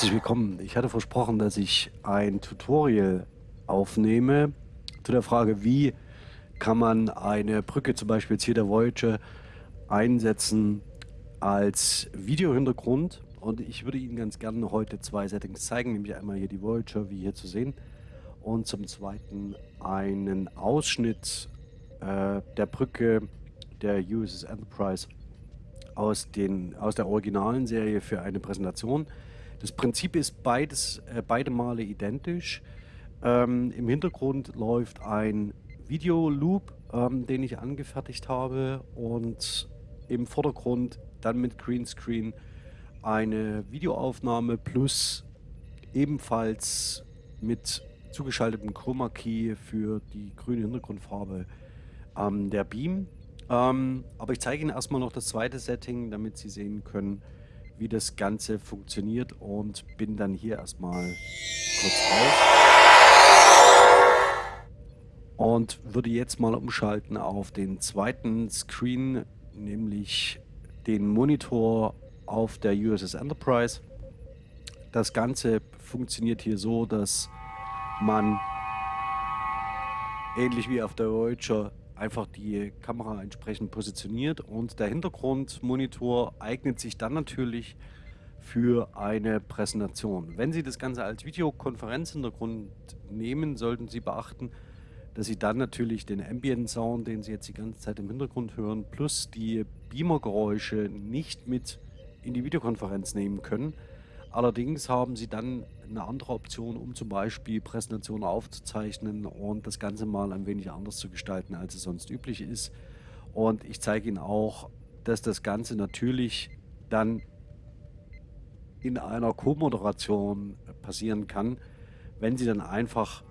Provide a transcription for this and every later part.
Herzlich willkommen. Ich hatte versprochen, dass ich ein Tutorial aufnehme zu der Frage, wie kann man eine Brücke, zum Beispiel jetzt hier der Voyager, einsetzen als Videohintergrund. Und ich würde Ihnen ganz gerne heute zwei Settings zeigen, nämlich einmal hier die Voyager, wie hier zu sehen, und zum zweiten einen Ausschnitt äh, der Brücke der USS Enterprise aus, den, aus der originalen Serie für eine Präsentation. Das Prinzip ist beides, äh, beide Male identisch. Ähm, Im Hintergrund läuft ein Videoloop, ähm, den ich angefertigt habe und im Vordergrund dann mit Greenscreen eine Videoaufnahme plus ebenfalls mit zugeschaltetem Chroma Key für die grüne Hintergrundfarbe ähm, der Beam. Ähm, aber ich zeige Ihnen erstmal noch das zweite Setting, damit Sie sehen können, wie das Ganze funktioniert und bin dann hier erstmal kurz raus. Und würde jetzt mal umschalten auf den zweiten Screen, nämlich den Monitor auf der USS Enterprise. Das Ganze funktioniert hier so, dass man ähnlich wie auf der Voyager einfach die Kamera entsprechend positioniert und der Hintergrundmonitor eignet sich dann natürlich für eine Präsentation. Wenn Sie das Ganze als Videokonferenzhintergrund nehmen, sollten Sie beachten, dass Sie dann natürlich den Ambient Sound, den Sie jetzt die ganze Zeit im Hintergrund hören, plus die Beamer-Geräusche nicht mit in die Videokonferenz nehmen können. Allerdings haben Sie dann eine andere Option, um zum Beispiel Präsentationen aufzuzeichnen und das Ganze mal ein wenig anders zu gestalten, als es sonst üblich ist. Und ich zeige Ihnen auch, dass das Ganze natürlich dann in einer Co-Moderation passieren kann, wenn Sie dann einfach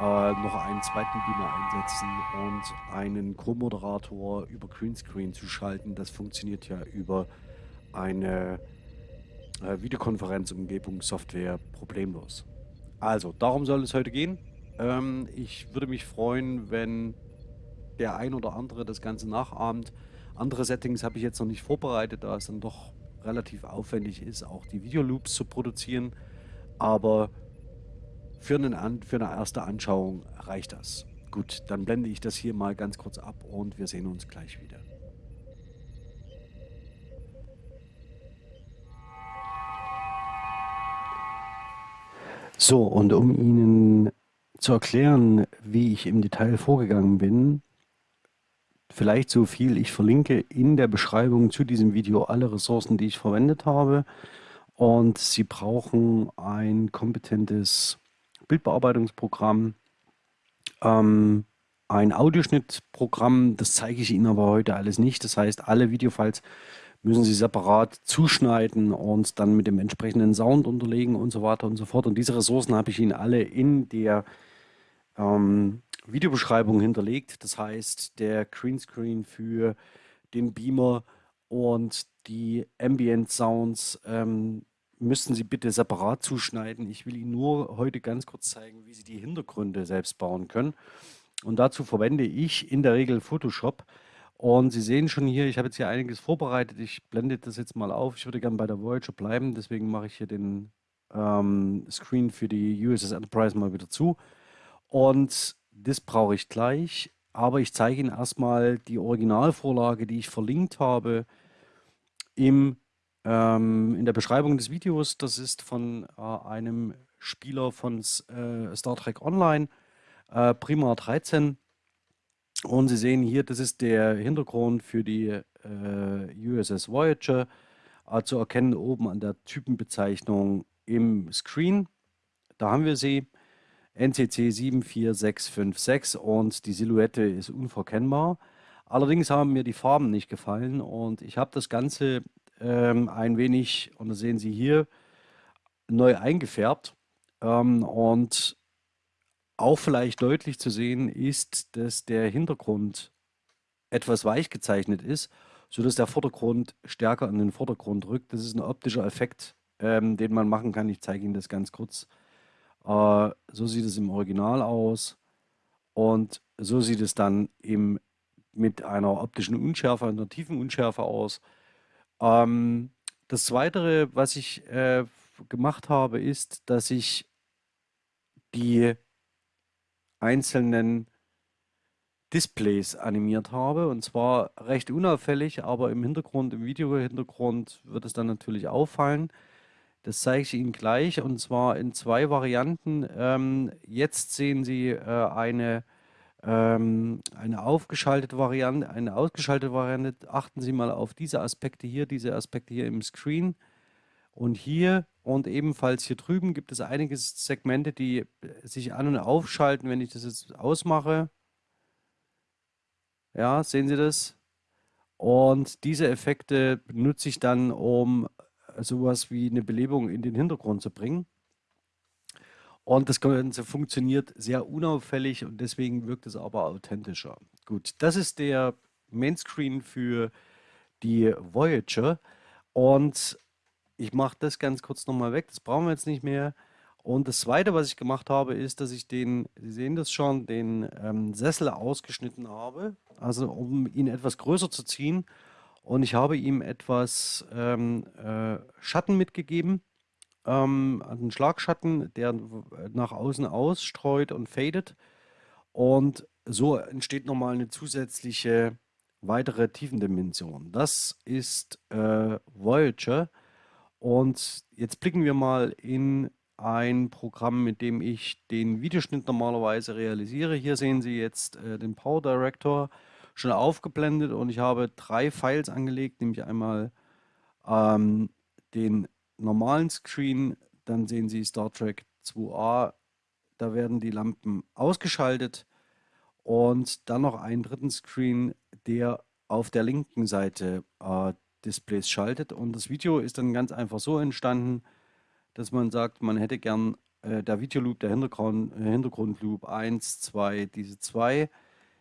äh, noch einen zweiten Beamer einsetzen und einen Co-Moderator über Greenscreen zu schalten. Das funktioniert ja über eine äh, Videokonferenzumgebung Software problemlos. Also, darum soll es heute gehen. Ähm, ich würde mich freuen, wenn der ein oder andere das Ganze nachahmt. Andere Settings habe ich jetzt noch nicht vorbereitet, da es dann doch relativ aufwendig ist, auch die Videoloops zu produzieren. Aber für, einen, für eine erste Anschauung reicht das. Gut, dann blende ich das hier mal ganz kurz ab und wir sehen uns gleich wieder. So, und um Ihnen zu erklären, wie ich im Detail vorgegangen bin, vielleicht so viel, ich verlinke in der Beschreibung zu diesem Video alle Ressourcen, die ich verwendet habe. Und Sie brauchen ein kompetentes Bildbearbeitungsprogramm, ähm, ein Audioschnittprogramm, das zeige ich Ihnen aber heute alles nicht. Das heißt, alle Videofiles müssen Sie separat zuschneiden und dann mit dem entsprechenden Sound unterlegen und so weiter und so fort. Und diese Ressourcen habe ich Ihnen alle in der ähm, Videobeschreibung hinterlegt. Das heißt, der Greenscreen für den Beamer und die Ambient Sounds ähm, müssten Sie bitte separat zuschneiden. Ich will Ihnen nur heute ganz kurz zeigen, wie Sie die Hintergründe selbst bauen können. Und dazu verwende ich in der Regel Photoshop. Und Sie sehen schon hier, ich habe jetzt hier einiges vorbereitet. Ich blende das jetzt mal auf. Ich würde gerne bei der Voyager bleiben, deswegen mache ich hier den ähm, Screen für die USS Enterprise mal wieder zu. Und das brauche ich gleich. Aber ich zeige Ihnen erstmal die Originalvorlage, die ich verlinkt habe im ähm, in der Beschreibung des Videos, das ist von äh, einem Spieler von äh, Star Trek Online, äh, Prima 13. Und Sie sehen hier, das ist der Hintergrund für die äh, USS Voyager, äh, zu erkennen oben an der Typenbezeichnung im Screen. Da haben wir sie, NCC 74656 und die Silhouette ist unverkennbar. Allerdings haben mir die Farben nicht gefallen und ich habe das Ganze ähm, ein wenig, und das sehen Sie hier, neu eingefärbt. Ähm, und auch vielleicht deutlich zu sehen ist, dass der Hintergrund etwas weich gezeichnet ist, sodass der Vordergrund stärker in den Vordergrund rückt. Das ist ein optischer Effekt, ähm, den man machen kann. Ich zeige Ihnen das ganz kurz. Äh, so sieht es im Original aus und so sieht es dann im, mit einer optischen Unschärfe, einer tiefen Unschärfe aus. Ähm, das Zweite, was ich äh, gemacht habe, ist, dass ich die einzelnen Displays animiert habe und zwar recht unauffällig, aber im Hintergrund, im Video-Hintergrund wird es dann natürlich auffallen. Das zeige ich Ihnen gleich und zwar in zwei Varianten. Ähm, jetzt sehen Sie äh, eine, ähm, eine aufgeschaltete Variante, eine ausgeschaltete Variante. Achten Sie mal auf diese Aspekte hier, diese Aspekte hier im Screen. Und hier und ebenfalls hier drüben gibt es einige Segmente, die sich an- und aufschalten, wenn ich das jetzt ausmache. Ja, sehen Sie das? Und diese Effekte benutze ich dann, um sowas wie eine Belebung in den Hintergrund zu bringen. Und das Ganze funktioniert sehr unauffällig und deswegen wirkt es aber authentischer. Gut, das ist der Mainscreen für die Voyager. Und ich mache das ganz kurz nochmal weg, das brauchen wir jetzt nicht mehr. Und das zweite, was ich gemacht habe, ist, dass ich den, Sie sehen das schon, den ähm, Sessel ausgeschnitten habe, also um ihn etwas größer zu ziehen. Und ich habe ihm etwas ähm, äh, Schatten mitgegeben, ähm, einen Schlagschatten, der nach außen ausstreut und fadet. Und so entsteht nochmal eine zusätzliche weitere Tiefendimension. Das ist äh, Voyager. Und jetzt blicken wir mal in ein Programm, mit dem ich den Videoschnitt normalerweise realisiere. Hier sehen Sie jetzt äh, den Power Director schon aufgeblendet und ich habe drei Files angelegt, nämlich einmal ähm, den normalen Screen, dann sehen Sie Star Trek 2a, da werden die Lampen ausgeschaltet und dann noch einen dritten Screen, der auf der linken Seite äh, Displays schaltet. Und das Video ist dann ganz einfach so entstanden, dass man sagt, man hätte gern äh, der Videoloop, der Hintergrund, äh, Hintergrundloop 1, 2, diese zwei,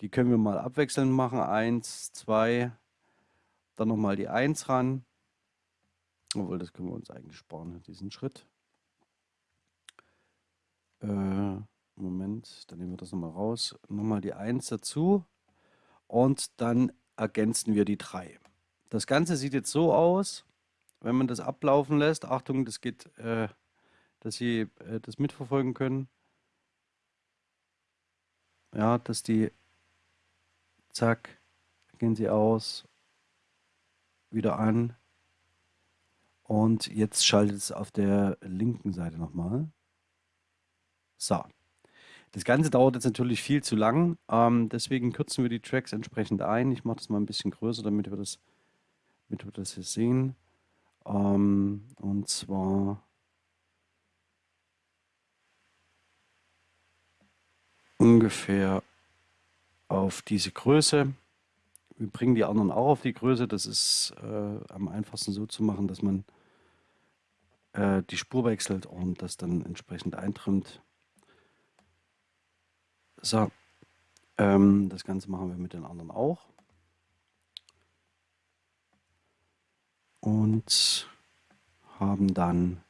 die können wir mal abwechselnd machen, 1, 2, dann nochmal die 1 ran, obwohl das können wir uns eigentlich sparen, diesen Schritt. Äh, Moment, dann nehmen wir das nochmal raus, nochmal die 1 dazu. Und dann ergänzen wir die 3. Das Ganze sieht jetzt so aus, wenn man das ablaufen lässt, Achtung, das geht, äh, dass Sie äh, das mitverfolgen können. Ja, dass die, zack, gehen Sie aus, wieder an und jetzt schaltet es auf der linken Seite nochmal. So. Das Ganze dauert jetzt natürlich viel zu lang, ähm, deswegen kürzen wir die Tracks entsprechend ein. Ich mache das mal ein bisschen größer, damit wir das, damit wir das hier sehen. Ähm, und zwar ungefähr auf diese Größe. Wir bringen die anderen auch auf die Größe. Das ist äh, am einfachsten so zu machen, dass man äh, die Spur wechselt und das dann entsprechend eintrimmt. So, ähm, das Ganze machen wir mit den anderen auch. Und haben dann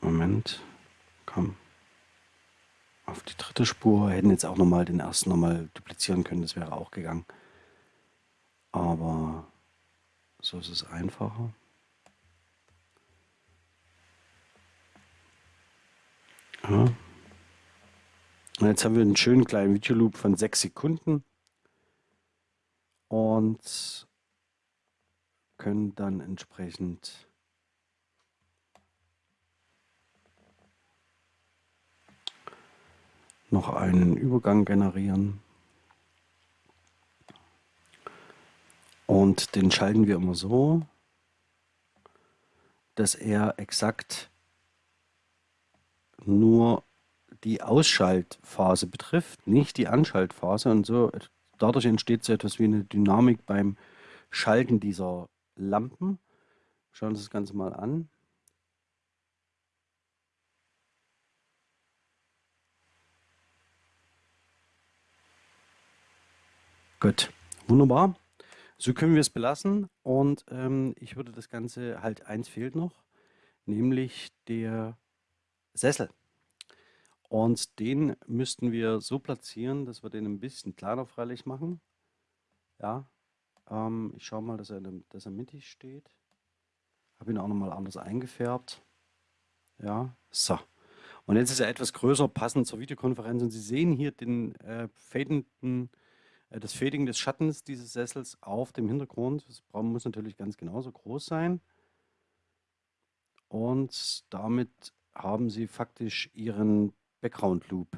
Moment, komm auf die dritte Spur, hätten jetzt auch nochmal den ersten nochmal duplizieren können, das wäre auch gegangen. Aber so ist es einfacher. Ja. Und jetzt haben wir einen schönen kleinen Videoloop von sechs Sekunden und können dann entsprechend noch einen Übergang generieren. Und den schalten wir immer so, dass er exakt nur die Ausschaltphase betrifft, nicht die Anschaltphase. Und so dadurch entsteht so etwas wie eine Dynamik beim Schalten dieser Lampen. Schauen wir uns das Ganze mal an. Gut, wunderbar. So können wir es belassen und ähm, ich würde das Ganze, halt eins fehlt noch, nämlich der Sessel. Und den müssten wir so platzieren, dass wir den ein bisschen kleiner freilich machen. Ja, ähm, ich schaue mal, dass er, dem, dass er mittig steht. Habe ihn auch nochmal anders eingefärbt. Ja, so. Und jetzt ist er etwas größer, passend zur Videokonferenz. Und Sie sehen hier den äh, fadenden, äh, das Fading des Schattens dieses Sessels auf dem Hintergrund. Das muss natürlich ganz genauso groß sein. Und damit haben Sie faktisch Ihren Background Loop.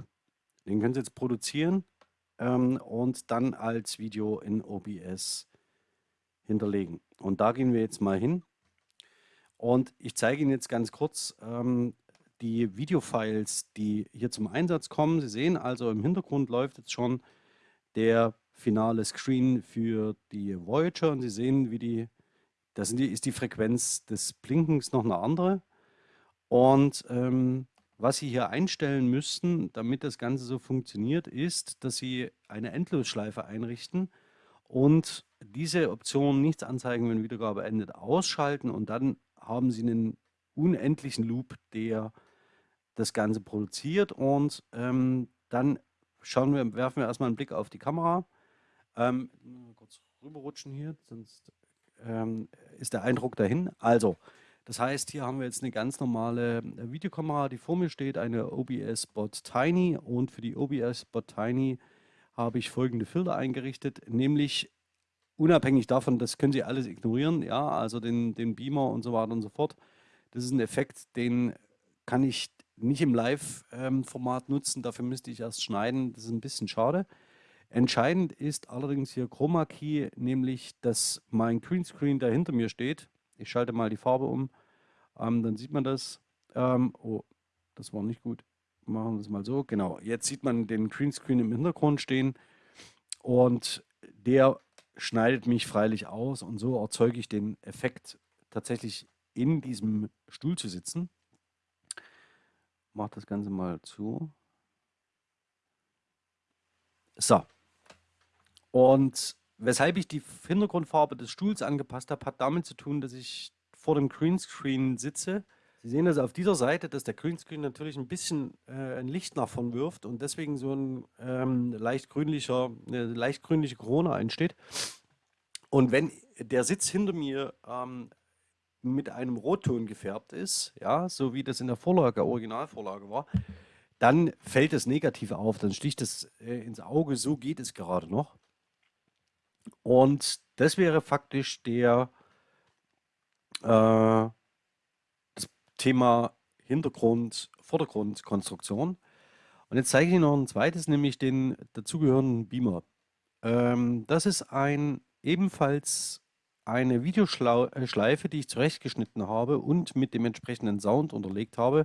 Den können Sie jetzt produzieren ähm, und dann als Video in OBS hinterlegen. Und da gehen wir jetzt mal hin. Und ich zeige Ihnen jetzt ganz kurz ähm, die Videofiles, die hier zum Einsatz kommen. Sie sehen also, im Hintergrund läuft jetzt schon der finale Screen für die Voyager und Sie sehen, wie die, das ist die Frequenz des Blinkens noch eine andere. Und ähm, was Sie hier einstellen müssten, damit das Ganze so funktioniert, ist, dass Sie eine Endlosschleife einrichten und diese Option nichts anzeigen, wenn Wiedergabe endet, ausschalten und dann haben Sie einen unendlichen Loop, der das Ganze produziert und ähm, dann schauen wir, werfen wir erstmal einen Blick auf die Kamera. Ähm, kurz rüberrutschen hier, sonst ähm, ist der Eindruck dahin. Also, das heißt, hier haben wir jetzt eine ganz normale äh, Videokamera, die vor mir steht, eine OBS Bot Tiny und für die OBS Bot Tiny habe ich folgende Filter eingerichtet, nämlich unabhängig davon, das können Sie alles ignorieren, ja, also den, den Beamer und so weiter und so fort. Das ist ein Effekt, den kann ich nicht im Live-Format nutzen, dafür müsste ich erst schneiden, das ist ein bisschen schade. Entscheidend ist allerdings hier Chroma Key, nämlich dass mein Greenscreen, der hinter mir steht, ich schalte mal die Farbe um, ähm, dann sieht man das. Ähm, oh, das war nicht gut. Machen wir es mal so. Genau, jetzt sieht man den Greenscreen im Hintergrund stehen und der schneidet mich freilich aus und so erzeuge ich den Effekt, tatsächlich in diesem Stuhl zu sitzen. Mach das Ganze mal zu. So. Und weshalb ich die Hintergrundfarbe des Stuhls angepasst habe, hat damit zu tun, dass ich vor dem Greenscreen sitze. Sie sehen das auf dieser Seite, dass der Greenscreen natürlich ein bisschen äh, ein Licht nach vorn wirft und deswegen so ein ähm, leicht grünlicher, eine leicht grünliche Krone entsteht. Und wenn der Sitz hinter mir ähm, mit einem Rotton gefärbt ist, ja, so wie das in der Vorlage, Originalvorlage war, dann fällt es negativ auf, dann sticht es äh, ins Auge, so geht es gerade noch. Und das wäre faktisch der äh, das Thema Hintergrund, Vordergrundkonstruktion. Und jetzt zeige ich Ihnen noch ein zweites, nämlich den dazugehörenden Beamer. Ähm, das ist ein ebenfalls eine Videoschleife, die ich zurechtgeschnitten habe und mit dem entsprechenden Sound unterlegt habe.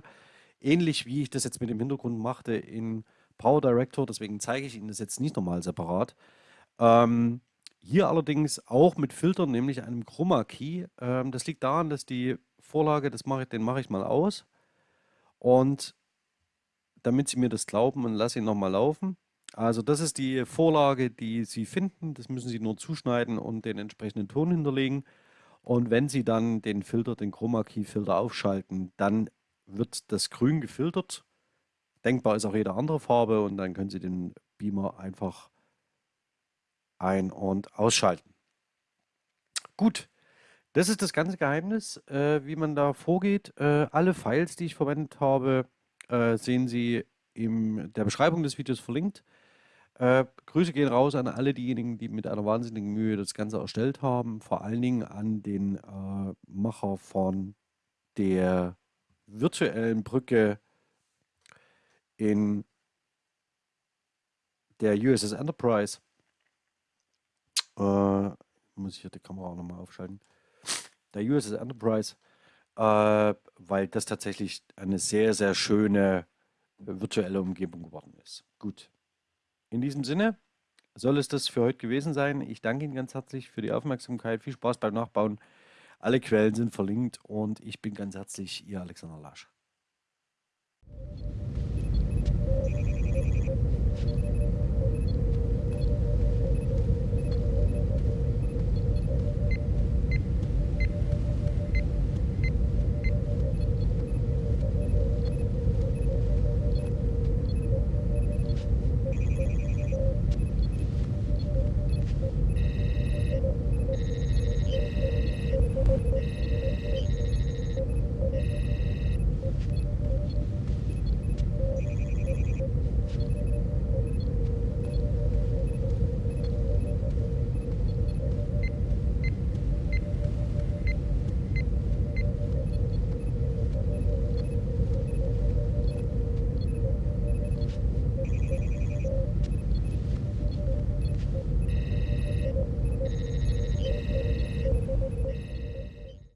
Ähnlich wie ich das jetzt mit dem Hintergrund machte in Power Director, deswegen zeige ich Ihnen das jetzt nicht nochmal separat. Ähm, hier allerdings auch mit Filtern, nämlich einem Chroma Key. Ähm, das liegt daran, dass die Vorlage, das mache ich, den mache ich mal aus. Und damit Sie mir das glauben und lasse ihn nochmal laufen. Also das ist die Vorlage, die Sie finden. Das müssen Sie nur zuschneiden und den entsprechenden Ton hinterlegen. Und wenn Sie dann den Filter, den Chroma Key Filter aufschalten, dann wird das grün gefiltert. Denkbar ist auch jede andere Farbe und dann können Sie den Beamer einfach ein- und ausschalten. Gut, das ist das ganze Geheimnis, äh, wie man da vorgeht. Äh, alle Files, die ich verwendet habe, äh, sehen Sie in der Beschreibung des Videos verlinkt. Äh, Grüße gehen raus an alle diejenigen, die mit einer wahnsinnigen Mühe das Ganze erstellt haben. Vor allen Dingen an den äh, Macher von der virtuellen Brücke in der USS Enterprise äh, muss ich hier die Kamera auch nochmal aufschalten, der USS Enterprise, äh, weil das tatsächlich eine sehr, sehr schöne äh, virtuelle Umgebung geworden ist. Gut. In diesem Sinne soll es das für heute gewesen sein. Ich danke Ihnen ganz herzlich für die Aufmerksamkeit. Viel Spaß beim Nachbauen. Alle Quellen sind verlinkt und ich bin ganz herzlich Ihr Alexander Lasch.